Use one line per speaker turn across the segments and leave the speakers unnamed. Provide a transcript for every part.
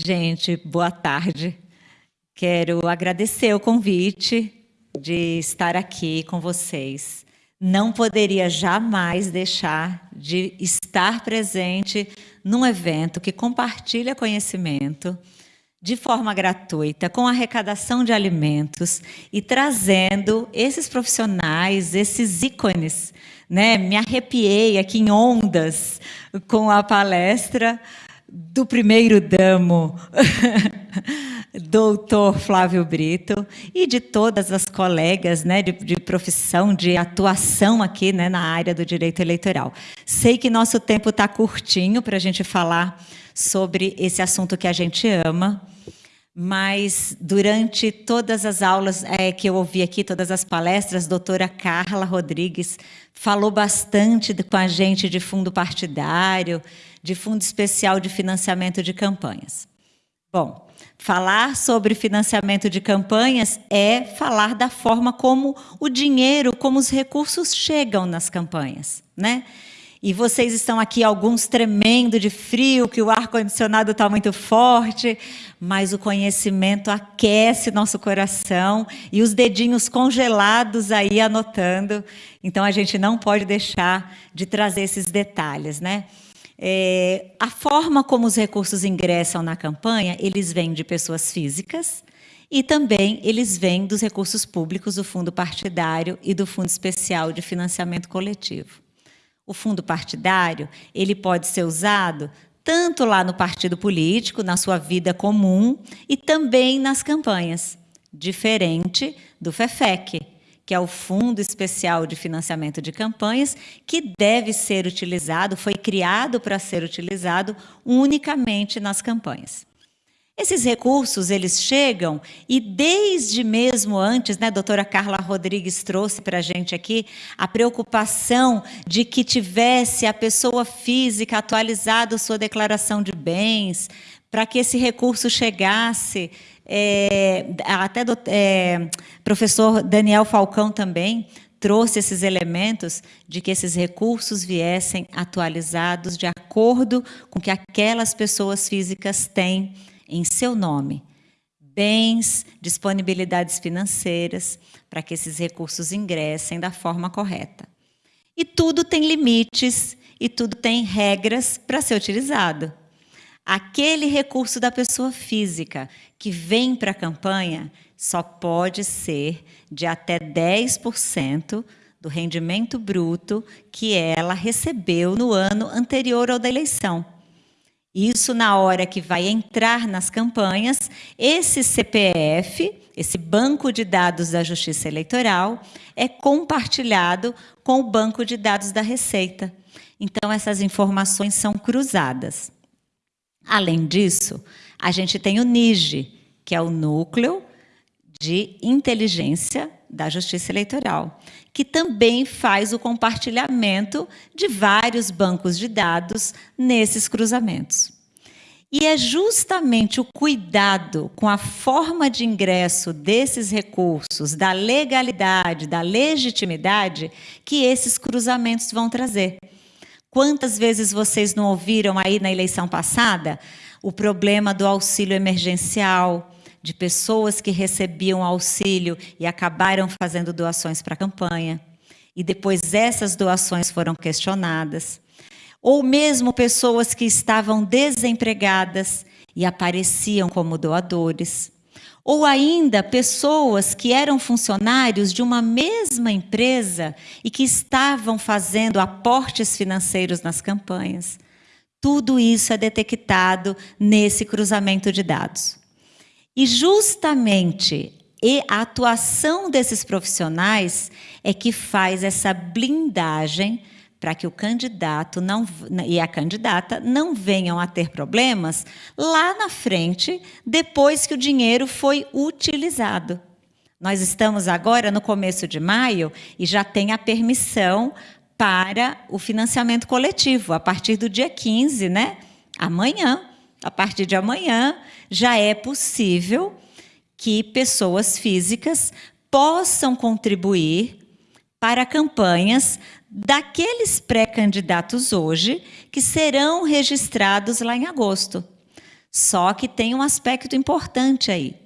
Gente, boa tarde. Quero agradecer o convite de estar aqui com vocês. Não poderia jamais deixar de estar presente num evento que compartilha conhecimento de forma gratuita, com arrecadação de alimentos e trazendo esses profissionais, esses ícones. Né? Me arrepiei aqui em ondas com a palestra do primeiro damo, doutor Flávio Brito, e de todas as colegas né, de, de, profissão, de atuação aqui né, na área do direito eleitoral. Sei que nosso tempo está curtinho para a gente falar sobre esse assunto que a gente ama, mas durante todas as aulas é, que eu ouvi aqui, todas as palestras, a doutora Carla Rodrigues falou bastante com a gente de fundo partidário, de Fundo Especial de Financiamento de Campanhas. Bom, falar sobre financiamento de campanhas é falar da forma como o dinheiro, como os recursos chegam nas campanhas, né? E vocês estão aqui, alguns tremendo de frio, que o ar-condicionado está muito forte, mas o conhecimento aquece nosso coração e os dedinhos congelados aí anotando. Então, a gente não pode deixar de trazer esses detalhes, né? É, a forma como os recursos ingressam na campanha, eles vêm de pessoas físicas e também eles vêm dos recursos públicos do fundo partidário e do fundo especial de financiamento coletivo. O fundo partidário, ele pode ser usado tanto lá no partido político, na sua vida comum, e também nas campanhas, diferente do FEFEC, que é o Fundo Especial de Financiamento de Campanhas, que deve ser utilizado, foi criado para ser utilizado unicamente nas campanhas. Esses recursos, eles chegam e desde mesmo antes, né, a doutora Carla Rodrigues trouxe para a gente aqui a preocupação de que tivesse a pessoa física atualizado sua declaração de bens, para que esse recurso chegasse é, até do é, professor Daniel Falcão também trouxe esses elementos de que esses recursos viessem atualizados de acordo com que aquelas pessoas físicas têm em seu nome. Bens, disponibilidades financeiras, para que esses recursos ingressem da forma correta. E tudo tem limites e tudo tem regras para ser utilizado. Aquele recurso da pessoa física que vem para a campanha só pode ser de até 10% do rendimento bruto que ela recebeu no ano anterior ao da eleição. Isso na hora que vai entrar nas campanhas, esse CPF, esse banco de dados da Justiça Eleitoral, é compartilhado com o banco de dados da Receita. Então, essas informações são cruzadas. Além disso, a gente tem o NIGE, que é o Núcleo de Inteligência da Justiça Eleitoral, que também faz o compartilhamento de vários bancos de dados nesses cruzamentos. E é justamente o cuidado com a forma de ingresso desses recursos, da legalidade, da legitimidade, que esses cruzamentos vão trazer. Quantas vezes vocês não ouviram aí na eleição passada o problema do auxílio emergencial, de pessoas que recebiam auxílio e acabaram fazendo doações para a campanha, e depois essas doações foram questionadas. Ou mesmo pessoas que estavam desempregadas e apareciam como doadores ou ainda pessoas que eram funcionários de uma mesma empresa e que estavam fazendo aportes financeiros nas campanhas. Tudo isso é detectado nesse cruzamento de dados. E justamente a atuação desses profissionais é que faz essa blindagem para que o candidato não, e a candidata não venham a ter problemas lá na frente, depois que o dinheiro foi utilizado. Nós estamos agora no começo de maio e já tem a permissão para o financiamento coletivo, a partir do dia 15, né? Amanhã, a partir de amanhã, já é possível que pessoas físicas possam contribuir para campanhas daqueles pré-candidatos hoje que serão registrados lá em agosto. Só que tem um aspecto importante aí.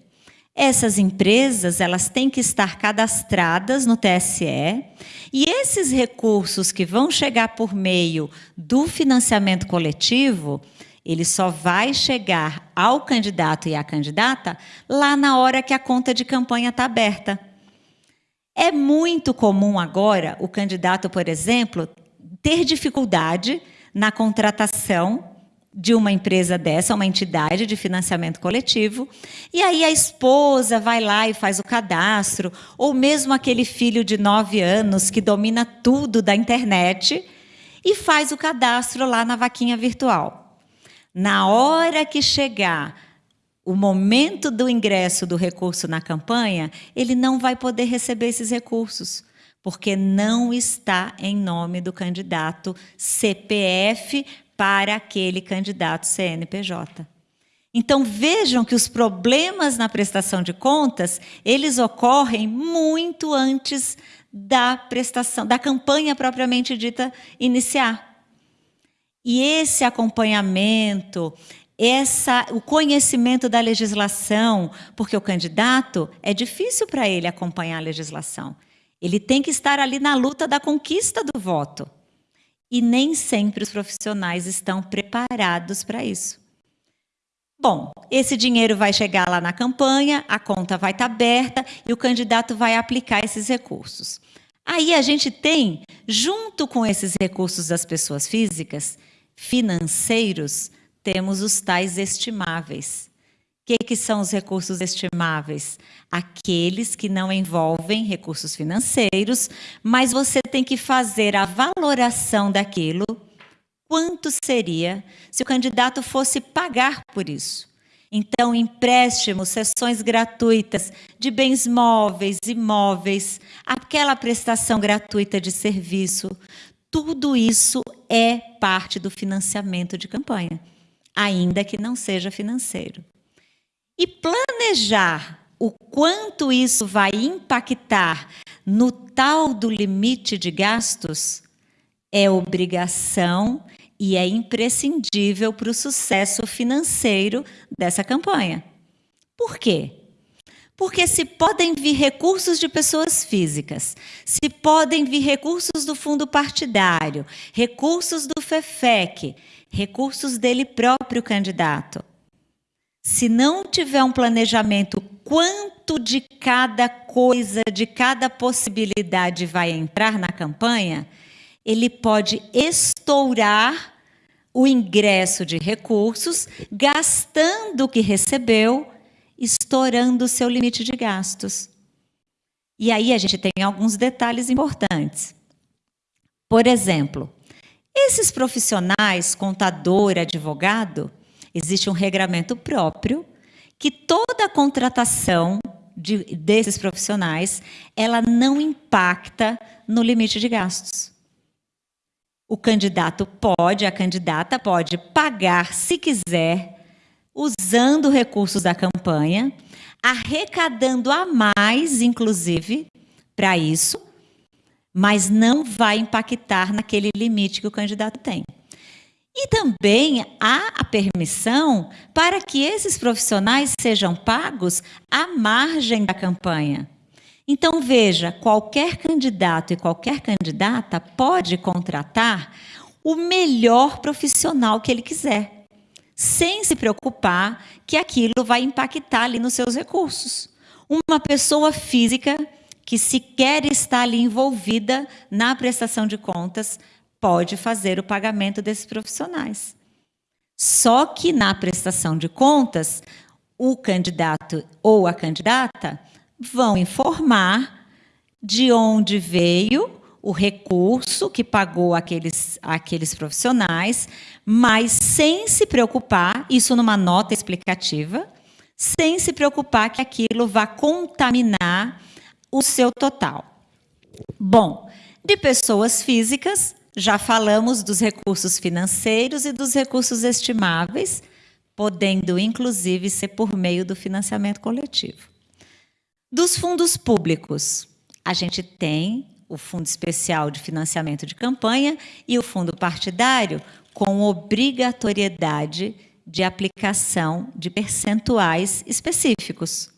Essas empresas, elas têm que estar cadastradas no TSE, e esses recursos que vão chegar por meio do financiamento coletivo, ele só vai chegar ao candidato e à candidata lá na hora que a conta de campanha está aberta. É muito comum agora o candidato, por exemplo, ter dificuldade na contratação de uma empresa dessa, uma entidade de financiamento coletivo, e aí a esposa vai lá e faz o cadastro, ou mesmo aquele filho de nove anos que domina tudo da internet e faz o cadastro lá na vaquinha virtual. Na hora que chegar o momento do ingresso do recurso na campanha, ele não vai poder receber esses recursos, porque não está em nome do candidato CPF para aquele candidato CNPJ. Então vejam que os problemas na prestação de contas, eles ocorrem muito antes da prestação, da campanha propriamente dita iniciar. E esse acompanhamento, essa, o conhecimento da legislação, porque o candidato é difícil para ele acompanhar a legislação. Ele tem que estar ali na luta da conquista do voto e nem sempre os profissionais estão preparados para isso. Bom, esse dinheiro vai chegar lá na campanha, a conta vai estar tá aberta e o candidato vai aplicar esses recursos. Aí a gente tem, junto com esses recursos das pessoas físicas, financeiros, temos os tais estimáveis. O que, que são os recursos estimáveis? Aqueles que não envolvem recursos financeiros, mas você tem que fazer a valoração daquilo, quanto seria se o candidato fosse pagar por isso. Então, empréstimos, sessões gratuitas de bens móveis, imóveis, aquela prestação gratuita de serviço, tudo isso é parte do financiamento de campanha, ainda que não seja financeiro. E planejar o quanto isso vai impactar no tal do limite de gastos é obrigação e é imprescindível para o sucesso financeiro dessa campanha. Por quê? Porque se podem vir recursos de pessoas físicas, se podem vir recursos do fundo partidário, recursos do FEFEC, recursos dele próprio candidato. Se não tiver um planejamento, quanto de cada coisa, de cada possibilidade vai entrar na campanha, ele pode estourar o ingresso de recursos, gastando o que recebeu, estourando o seu limite de gastos. E aí a gente tem alguns detalhes importantes. Por exemplo, esses profissionais, contador, advogado, Existe um regramento próprio que toda a contratação de, desses profissionais, ela não impacta no limite de gastos. O candidato pode, a candidata pode pagar, se quiser, usando recursos da campanha, arrecadando a mais, inclusive, para isso, mas não vai impactar naquele limite que o candidato tem. E também há a permissão para que esses profissionais sejam pagos à margem da campanha. Então, veja, qualquer candidato e qualquer candidata pode contratar o melhor profissional que ele quiser, sem se preocupar que aquilo vai impactar ali nos seus recursos. Uma pessoa física que sequer está ali envolvida na prestação de contas pode fazer o pagamento desses profissionais. Só que na prestação de contas, o candidato ou a candidata vão informar de onde veio o recurso que pagou aqueles, aqueles profissionais, mas sem se preocupar, isso numa nota explicativa, sem se preocupar que aquilo vá contaminar o seu total. Bom, de pessoas físicas, já falamos dos recursos financeiros e dos recursos estimáveis, podendo inclusive ser por meio do financiamento coletivo. Dos fundos públicos, a gente tem o Fundo Especial de Financiamento de Campanha e o Fundo Partidário com obrigatoriedade de aplicação de percentuais específicos.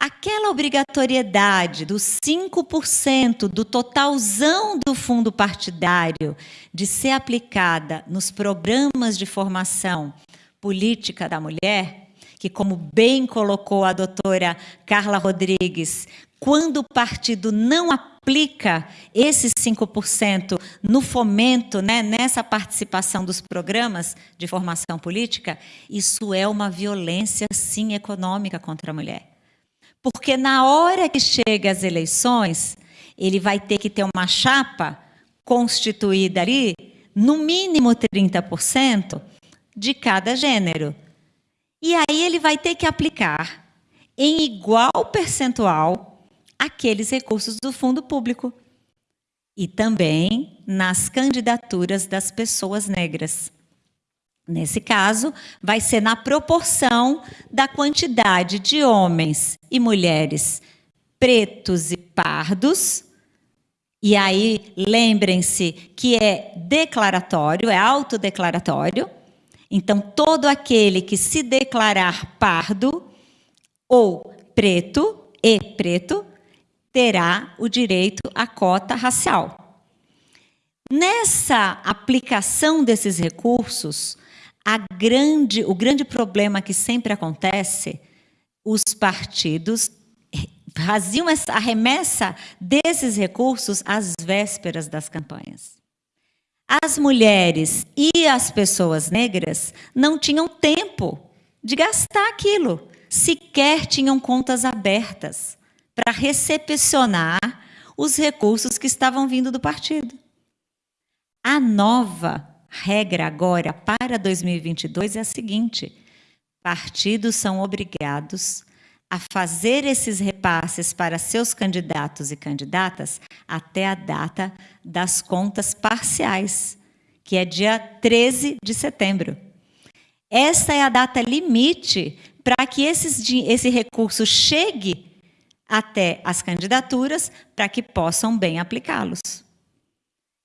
Aquela obrigatoriedade dos 5% do totalzão do fundo partidário de ser aplicada nos programas de formação política da mulher, que, como bem colocou a doutora Carla Rodrigues, quando o partido não aplica esses 5% no fomento, né, nessa participação dos programas de formação política, isso é uma violência, sim, econômica contra a mulher. Porque na hora que chega as eleições, ele vai ter que ter uma chapa constituída ali, no mínimo 30% de cada gênero. E aí ele vai ter que aplicar em igual percentual aqueles recursos do fundo público e também nas candidaturas das pessoas negras. Nesse caso, vai ser na proporção da quantidade de homens e mulheres pretos e pardos. E aí, lembrem-se que é declaratório, é autodeclaratório. Então, todo aquele que se declarar pardo ou preto e preto terá o direito à cota racial. Nessa aplicação desses recursos, grande, o grande problema que sempre acontece, os partidos faziam a remessa desses recursos às vésperas das campanhas. As mulheres e as pessoas negras não tinham tempo de gastar aquilo, sequer tinham contas abertas para recepcionar os recursos que estavam vindo do partido. A nova regra agora para 2022 é a seguinte: partidos são obrigados a fazer esses repasses para seus candidatos e candidatas até a data das contas parciais, que é dia 13 de setembro. Essa é a data limite para que esses, esse recurso chegue até as candidaturas para que possam bem aplicá-los.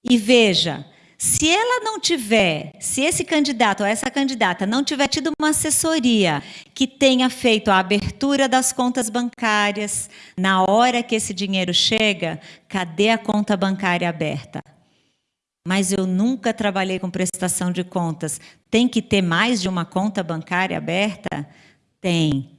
E veja, se ela não tiver, se esse candidato ou essa candidata não tiver tido uma assessoria que tenha feito a abertura das contas bancárias, na hora que esse dinheiro chega, cadê a conta bancária aberta? Mas eu nunca trabalhei com prestação de contas. Tem que ter mais de uma conta bancária aberta? Tem.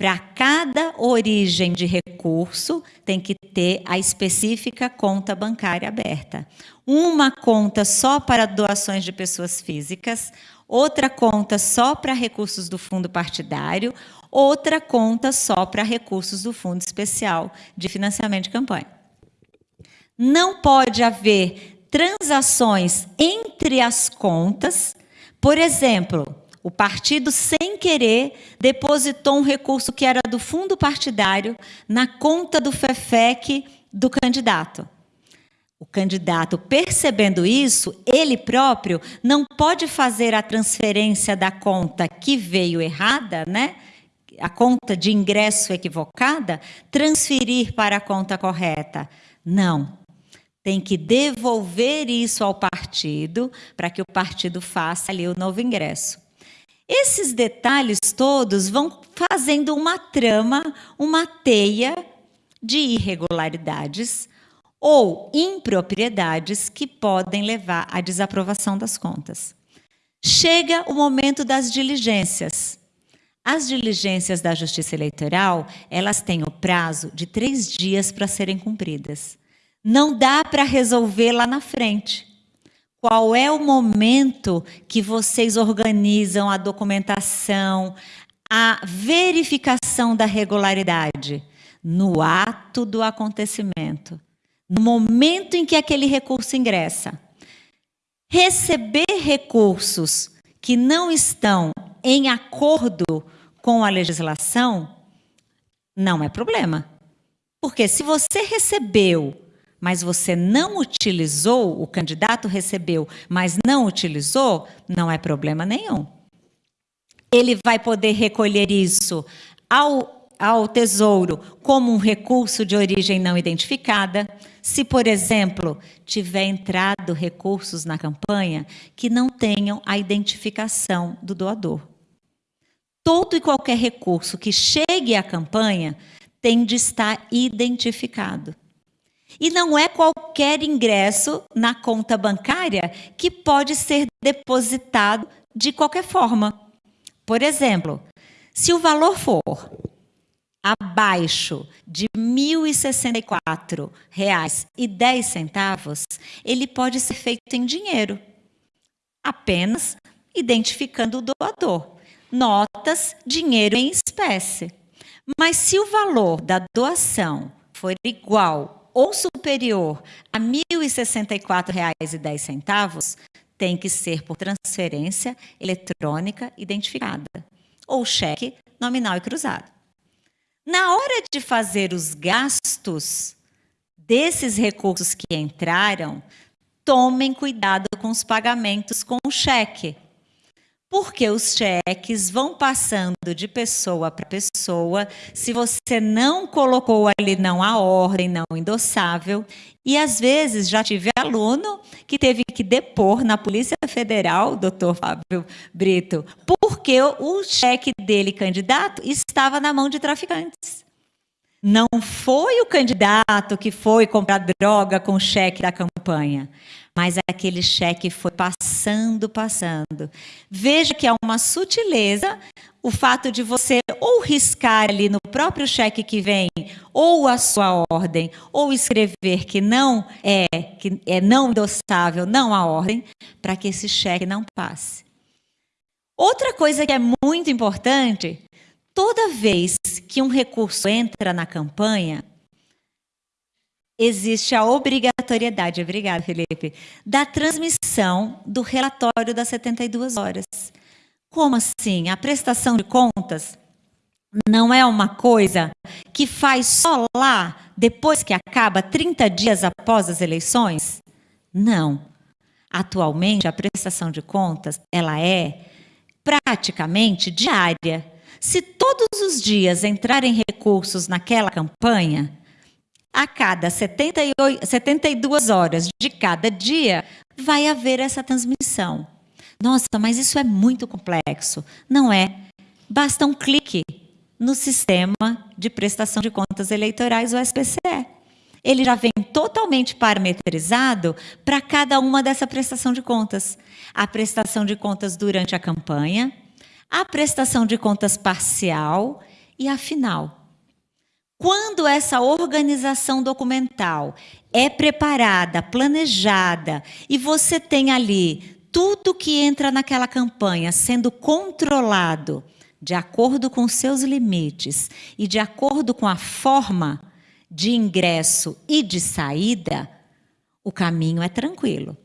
Para cada origem de recurso, tem que ter a específica conta bancária aberta. Uma conta só para doações de pessoas físicas, outra conta só para recursos do fundo partidário, outra conta só para recursos do Fundo Especial de Financiamento de Campanha. Não pode haver transações entre as contas, por exemplo, o partido, sem querer, depositou um recurso que era do fundo partidário na conta do FEFEC do candidato. O candidato, percebendo isso, ele próprio não pode fazer a transferência da conta que veio errada, né? a conta de ingresso equivocada, transferir para a conta correta. Não. Tem que devolver isso ao partido para que o partido faça ali o novo ingresso. Esses detalhes todos vão fazendo uma trama, uma teia de irregularidades ou impropriedades que podem levar à desaprovação das contas. Chega o momento das diligências. As diligências da Justiça Eleitoral, elas têm o prazo de três dias para serem cumpridas. Não dá para resolver lá na frente. Qual é o momento que vocês organizam a documentação, a verificação da regularidade? No ato do acontecimento, no momento em que aquele recurso ingressa. Receber recursos que não estão em acordo com a legislação não é problema. Porque se você recebeu mas você não utilizou, o candidato recebeu, mas não utilizou, não é problema nenhum. Ele vai poder recolher isso ao ao Tesouro como um recurso de origem não identificada, se, por exemplo, tiver entrado recursos na campanha que não tenham a identificação do doador. Todo e qualquer recurso que chegue à campanha tem de estar identificado. E não é qualquer ingresso na conta bancária que pode ser depositado de qualquer forma. Por exemplo, se o valor for abaixo de R$ 1.064,10, ele pode ser feito em dinheiro, apenas identificando o doador. Notas, dinheiro em espécie. Mas se o valor da doação for igual ou superior a R$ 1.064,10, tem que ser por transferência eletrônica identificada ou cheque nominal e cruzado. Na hora de fazer os gastos desses recursos que entraram, tomem cuidado com os pagamentos com o cheque porque os cheques vão passando de pessoa para pessoa. Se você não colocou ali não a ordem, não endossável, e às vezes já tive aluno que teve que depor na Polícia Federal, doutor Fábio Brito, porque o cheque dele, candidato, estava na mão de traficantes. Não foi o candidato que foi comprar droga com o cheque da campanha, mas aquele cheque foi passando, passando. Veja que é uma sutileza o fato de você ou riscar ali no próprio cheque que vem, ou a sua ordem, ou escrever que não é, que é não endossável, não a ordem, para que esse cheque não passe. Outra coisa que é muito importante toda vez que um recurso entra na campanha, existe a obrigatoriedade, obrigada, Felipe, da transmissão do relatório das 72 horas. Como assim? A prestação de contas não é uma coisa que faz só lá, depois que acaba, 30 dias após as eleições? Não. Atualmente, a prestação de contas, ela é praticamente diária. Se todos os dias entrarem recursos naquela campanha, a cada 78, 72 horas de cada dia, vai haver essa transmissão. Nossa, mas isso é muito complexo. Não é. Basta um clique no sistema de prestação de contas eleitorais, o SPCE. Ele já vem totalmente parametrizado para cada uma dessa prestação de contas. A prestação de contas durante a campanha, a prestação de contas parcial e a final. Quando essa organização documental é preparada, planejada, e você tem ali tudo que entra naquela campanha sendo controlado de acordo com seus limites e de acordo com a forma de ingresso e de saída, o caminho é tranquilo.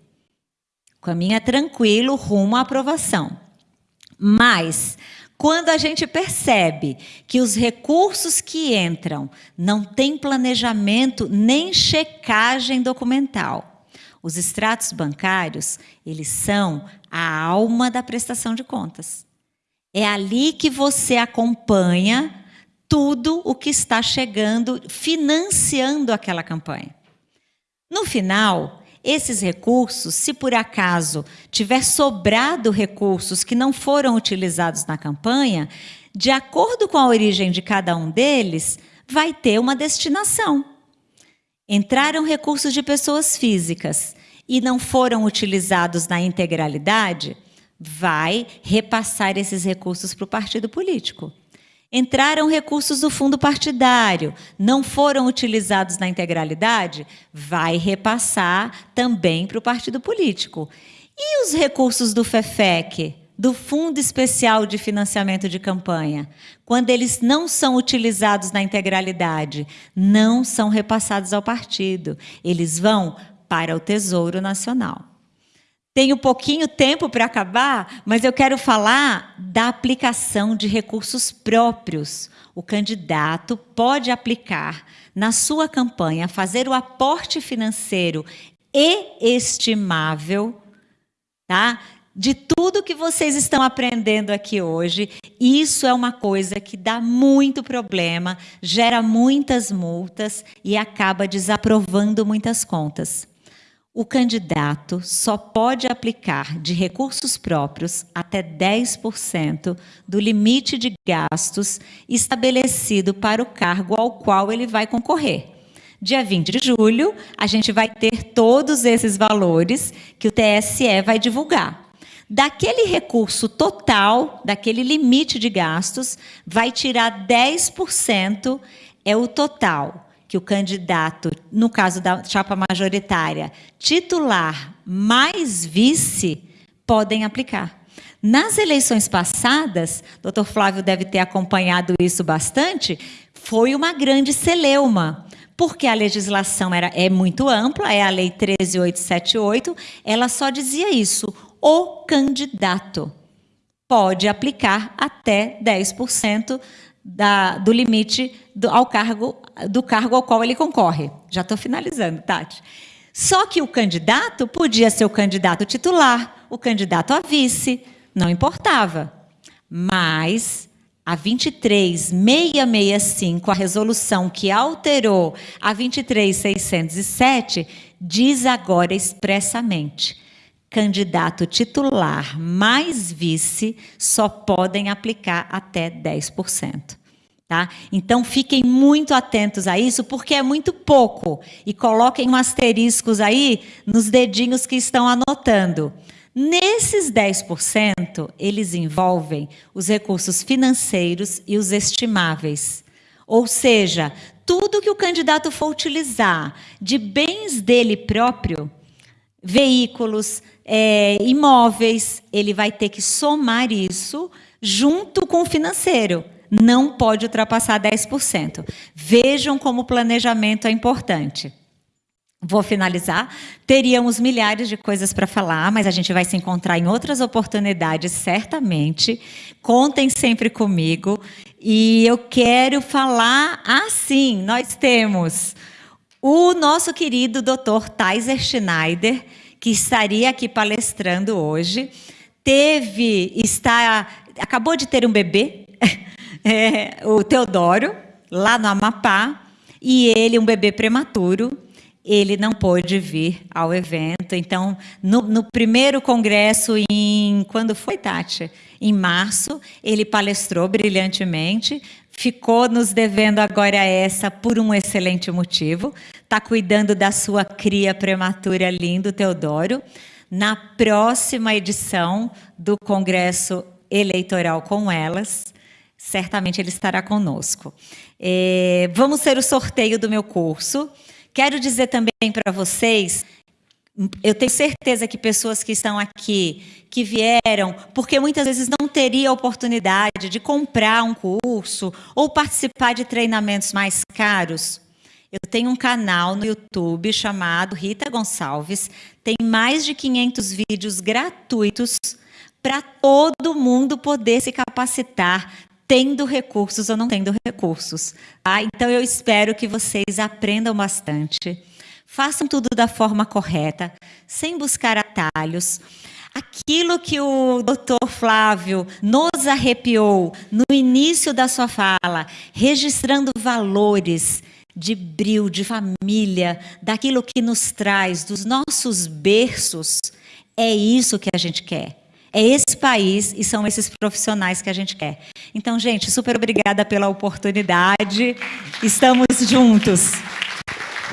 O caminho é tranquilo rumo à aprovação. Mas, quando a gente percebe que os recursos que entram não têm planejamento nem checagem documental, os extratos bancários, eles são a alma da prestação de contas. É ali que você acompanha tudo o que está chegando, financiando aquela campanha. No final, esses recursos, se por acaso tiver sobrado recursos que não foram utilizados na campanha, de acordo com a origem de cada um deles, vai ter uma destinação. Entraram recursos de pessoas físicas e não foram utilizados na integralidade, vai repassar esses recursos para o partido político. Entraram recursos do fundo partidário, não foram utilizados na integralidade, vai repassar também para o partido político. E os recursos do FEFEC, do Fundo Especial de Financiamento de Campanha, quando eles não são utilizados na integralidade, não são repassados ao partido, eles vão para o Tesouro Nacional. Tenho pouquinho tempo para acabar, mas eu quero falar da aplicação de recursos próprios. O candidato pode aplicar na sua campanha, fazer o aporte financeiro e estimável, tá? de tudo que vocês estão aprendendo aqui hoje, isso é uma coisa que dá muito problema, gera muitas multas e acaba desaprovando muitas contas. O candidato só pode aplicar de recursos próprios até 10% do limite de gastos estabelecido para o cargo ao qual ele vai concorrer. Dia 20 de julho, a gente vai ter todos esses valores que o TSE vai divulgar. Daquele recurso total, daquele limite de gastos, vai tirar 10% é o total que o candidato, no caso da chapa majoritária, titular mais vice, podem aplicar. Nas eleições passadas, doutor Flávio deve ter acompanhado isso bastante, foi uma grande celeuma, porque a legislação era, é muito ampla, é a Lei 13878, ela só dizia isso, o candidato pode aplicar até 10% da, do limite do, ao cargo, do cargo ao qual ele concorre. Já estou finalizando, Tati. Só que o candidato podia ser o candidato titular, o candidato a vice, não importava. Mas a 23665, a resolução que alterou a 23607, diz agora expressamente candidato titular mais vice só podem aplicar até 10%. Tá? Então, fiquem muito atentos a isso, porque é muito pouco. E coloquem um asteriscos aí nos dedinhos que estão anotando. Nesses 10%, eles envolvem os recursos financeiros e os estimáveis. Ou seja, tudo que o candidato for utilizar de bens dele próprio, veículos, é, imóveis, ele vai ter que somar isso junto com o financeiro. Não pode ultrapassar 10%. Vejam como o planejamento é importante. Vou finalizar. Teríamos milhares de coisas para falar, mas a gente vai se encontrar em outras oportunidades, certamente. Contem sempre comigo. E eu quero falar assim: nós temos o nosso querido Dr. Tyser Schneider, que estaria aqui palestrando hoje, teve, está, acabou de ter um bebê, é, o Teodoro, lá no Amapá, e ele, um bebê prematuro, ele não pôde vir ao evento. Então, no, no, primeiro congresso, em quando foi, Tati? Em março, ele palestrou brilhantemente, ficou nos devendo agora essa por um excelente motivo. Está cuidando da sua cria prematura lindo, Teodoro. Na próxima edição do Congresso Eleitoral com elas, certamente ele estará conosco. É, vamos ter o sorteio do meu curso. Quero dizer também para vocês, eu tenho certeza que pessoas que estão aqui, que vieram, porque muitas vezes não teria a oportunidade de comprar um curso ou participar de treinamentos mais caros. Eu tenho um canal no YouTube chamado Rita Gonçalves, tem mais de 500 vídeos gratuitos para todo mundo poder se capacitar, tendo recursos ou não tendo recursos. Tá? Então, eu espero que vocês aprendam bastante, façam tudo da forma correta, sem buscar atalhos. Aquilo que o doutor Flávio nos arrepiou no início da sua fala, registrando valores de bril, de família, daquilo que nos traz, dos nossos berços, é isso que a gente quer. É esse país e são esses profissionais que a gente quer. Então, gente, super obrigada pela oportunidade. Estamos juntos.